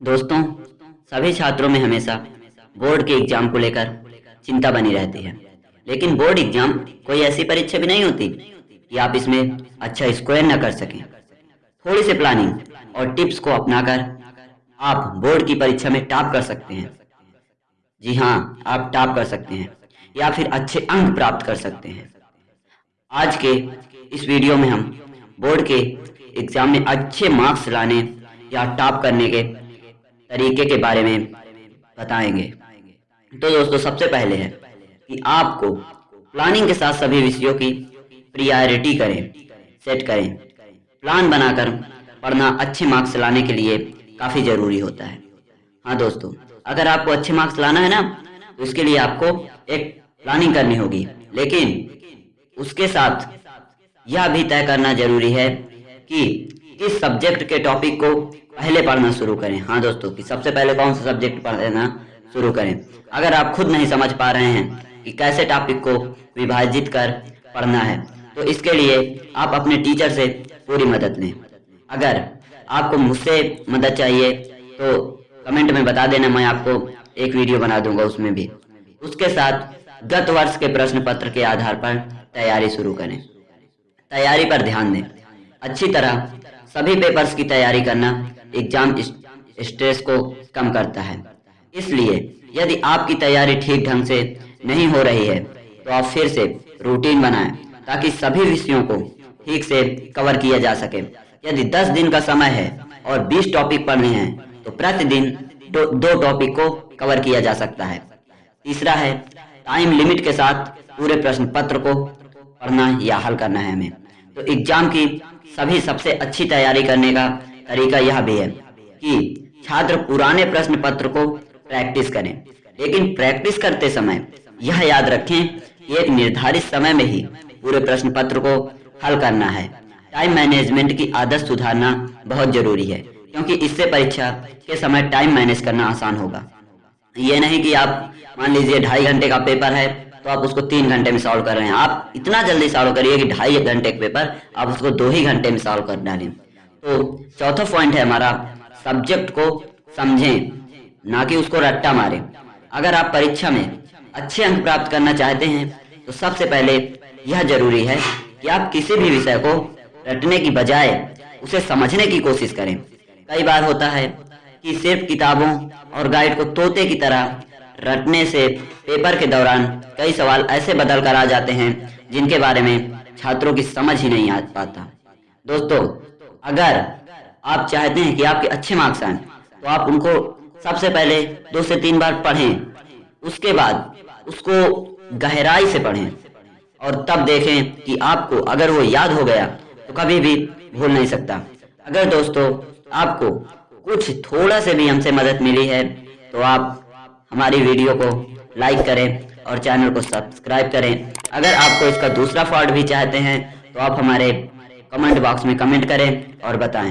दोस्तों, सभी छात्रों में हमेशा बोर्ड के एग्ज़ाम को लेकर चिंता बनी रहती है। लेकिन बोर्ड एग्ज़ाम कोई ऐसी परीक्षा भी नहीं होती कि आप इसमें अच्छा स्कोर न कर सकें। थोड़ी सी प्लानिंग और टिप्स को अपनाकर आप बोर्ड की परीक्षा में टॉप कर सकते हैं। जी हाँ आप टॉप कर सकते हैं या फिर अच्छे अंक प्राप्त कर सकते हैं। आज के इस वीडियो में हम बोर्ड के एग्ज़ाम में अच्छे मार्क्स लाने या टॉप करने के तरीके के बारे में बताएँगे। तो दोस्तों, सबसे पहले है कि आपको प्लानिंग के साथ सभी विषयों की प्रियोरिटी करें सेट करें। प्लान बनाकर पढ़ना अच्छे मार्क्स लाने के लिए काफ़ी ज़रूरी होता है। हाँ दोस्तों, अगर आपको अच्छे मार्क्स लाना है ना तो इसके लिए आपको एक प्लानिंग करनी होगी। लेकिन उसके साथ यह भी तय करना ज़रूरी है कि किस सब्जेक्ट के टॉपिक को पहले पढ़ना शुरू करें। हाँ दोस्तों, कि सबसे पहले कौन सा सब्जेक्ट पढ़ना शुरू करें? अगर आप खुद नहीं समझ पा रहे हैं कि कैसे टॉपिक को विभाजित कर पढ़ना है तो इसके लिए आप अपने टीचर से पूरी मदद लें। अगर आपको मुझसे मदद चाहिए तो कमेंट में बता देना, मैं आपको एक वीडियो बना दूँगा उसमें भी। उसके साथ गत वर्ष के प्रश्न पत्र के आधार पर तैयारी शुरू करें। तैयारी पर ध्यान दें। अच्छी तरह सभी पेपर्स की तैयारी करना एग्ज़ाम स्ट्रेस को कम करता है। इसलिए यदि आपकी तैयारी ठीक ढंग से नहीं हो रही है तो आप फिर से रूटीन बनाएँ ताकि सभी विषयों को ठीक से कवर किया जा सके। यदि 10 दिन का समय है और 20 टॉपिक पढ़ने हैं तो प्रतिदिन दो, दो टॉपिक को कवर किया जा सकता है। तीसरा है टाइम लिमिट के साथ पूरे प्रश्न पत्र को पढ़ना या हल करना है हमें। तो एग्ज़ाम की सभी सबसे अच्छी तैयारी करने का तरीका यह भी है कि छात्र पुराने प्रश्न पत्र को प्रैक्टिस करें। लेकिन प्रैक्टिस करते समय यह याद रखें कि एक निर्धारित समय में ही पूरे प्रश्न पत्र को हल करना है। टाइम मैनेजमेंट की आदत सुधारना बहुत ज़रूरी है, क्योंकि इससे परीक्षा के समय टाइम मैनेज करना आसान होगा। ये नहीं कि आप मान लीजिए ढाई घंटे का पेपर है तो आप उसको तीन घंटे में सॉल्व कर रहे हैं। आप इतना जल्दी सॉल्व करिए कि ढाई घंटे का पेपर आप उसको दो ही घंटे में सॉल्व कर डालें। तो चौथा पॉइंट है हमारा सब्जेक्ट को समझें, ना कि उसको रट्टा मारें। अगर आप परीक्षा में अच्छे अंक प्राप्त करना चाहते हैं तो सबसे पहले यह ज़रूरी है कि आप किसी भी विषय को रटने की बजाय उसे समझने की कोशिश करें। कई बार होता है कि सिर्फ़ किताबों और गाइड को तोते की तरह रटने से पेपर के दौरान कई सवाल ऐसे बदल कर आ जाते हैं जिनके बारे में छात्रों की समझ ही नहीं आ पाता। दोस्तों अगर आप चाहते हैं कि आपके अच्छे मार्क्स आए तो आप उनको सबसे पहले दो से तीन बार पढ़ें। उसके बाद उसको गहराई से पढ़ें और तब देखें कि आपको अगर वो याद हो गया तो कभी भी भूल नहीं सकता। अगर दोस्तों, आपको कुछ थोड़ा से भी हमसे मदद मिली है तो आप हमारी वीडियो को लाइक करें और चैनल को सब्सक्राइब करें। अगर आपको इसका दूसरा फॉल्ट भी चाहते हैं तो आप हमारे कमेंट बॉक्स में कमेंट करें और बताएँ।